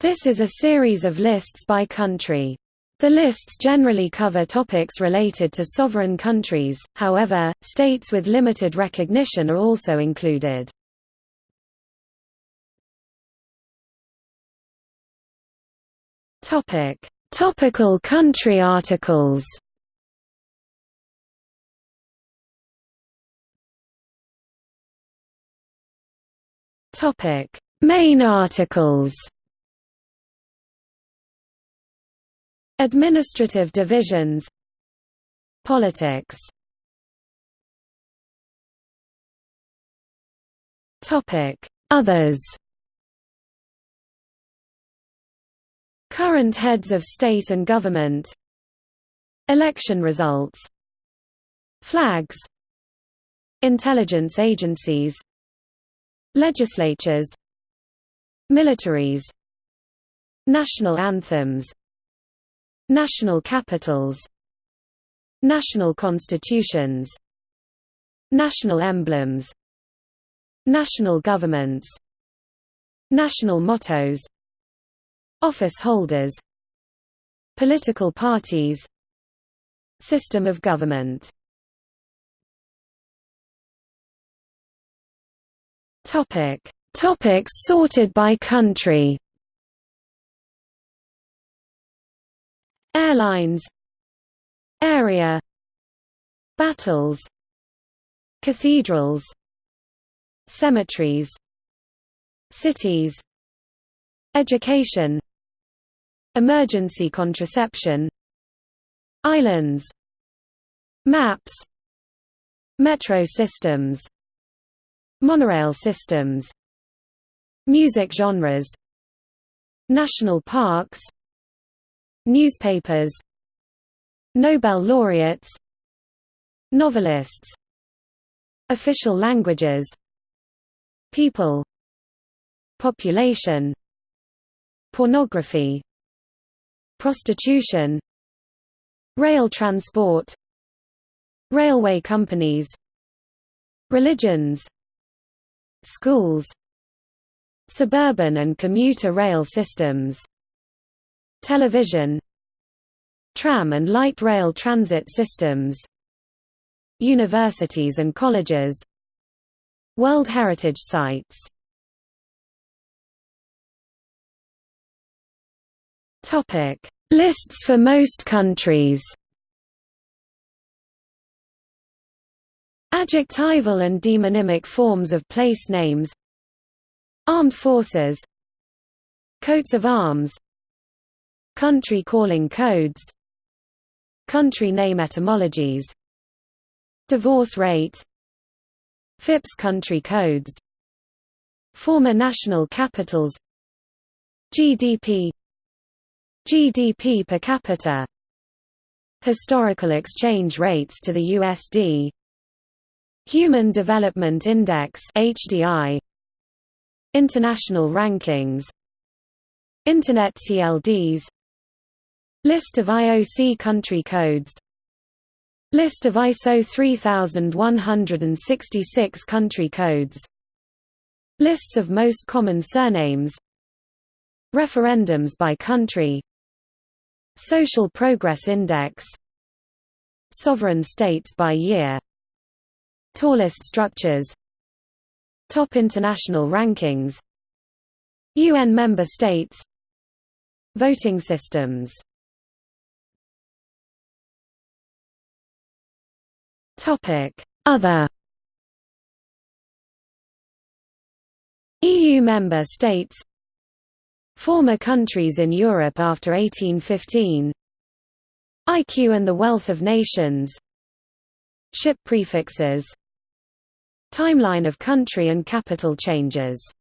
This is a series of lists by country. The lists generally cover topics related to sovereign countries, however, states with limited recognition are also included. Topic: Topical country articles. Topic: Main articles. Administrative divisions. Politics. Others. Current heads of state and government. Election results. Flags. Intelligence agencies. Legislatures. Militaries. National anthems National capitals National constitutions National emblems National governments National mottos Office holders Political parties System of government Topic. Topics sorted by country Airlines. Area. Battles. Cathedrals. Cemeteries. Cities. Education. Emergency contraception. Islands. Maps. Metro systems. Monorail systems. Music genres. National parks Newspapers Nobel laureates Novelists Official languages People Population Pornography Prostitution Rail transport Railway companies Religions Schools Suburban and commuter rail systems Television Tram and light rail transit systems Universities and colleges World Heritage Sites. Topic: Lists for most countries. Adjectival and demonymic forms of place names. Armed forces. Coats of arms Country calling codes. Country name etymologies. Divorce rate. FIPS country codes. Former national capitals. GDP GDP per capita. Historical exchange rates to the USD Human Development Index HDI International rankings. Internet TLDs List of IOC country codes. List of ISO 3166 country codes. Lists of most common surnames. Referendums by country. Social Progress Index. Sovereign states by year. Tallest structures. Top international rankings. UN member states. Voting systems Other EU member states Former countries in Europe after 1815 IQ and the Wealth of Nations Ship prefixes Timeline of country and capital changes